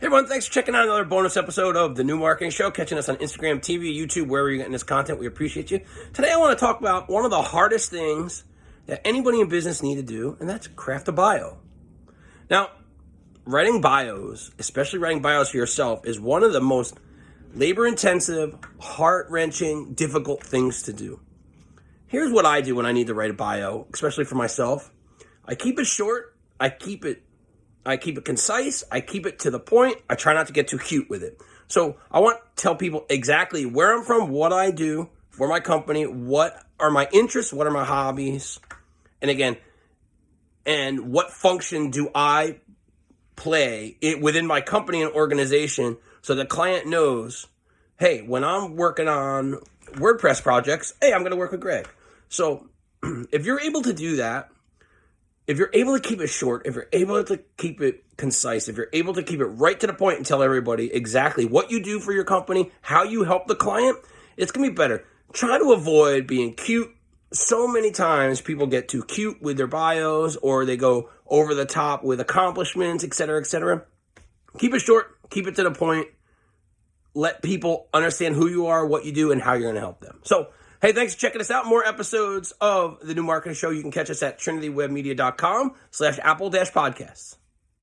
Hey everyone, thanks for checking out another bonus episode of the New Marketing Show, catching us on Instagram, TV, YouTube, wherever you're getting this content. We appreciate you. Today I want to talk about one of the hardest things that anybody in business need to do, and that's craft a bio. Now, writing bios, especially writing bios for yourself, is one of the most labor intensive, heart wrenching, difficult things to do. Here's what I do when I need to write a bio, especially for myself. I keep it short, I keep it I keep it concise. I keep it to the point. I try not to get too cute with it. So I want to tell people exactly where I'm from, what I do for my company, what are my interests, what are my hobbies, and again, and what function do I play it within my company and organization so the client knows, hey, when I'm working on WordPress projects, hey, I'm going to work with Greg. So if you're able to do that, if you're able to keep it short, if you're able to keep it concise, if you're able to keep it right to the point and tell everybody exactly what you do for your company, how you help the client, it's going to be better. Try to avoid being cute. So many times people get too cute with their bios or they go over the top with accomplishments, etc., etc. Keep it short, keep it to the point. Let people understand who you are, what you do, and how you're going to help them. So, Hey, thanks for checking us out. More episodes of the New Marketing Show. You can catch us at trinitywebmedia.com slash apple dash podcasts.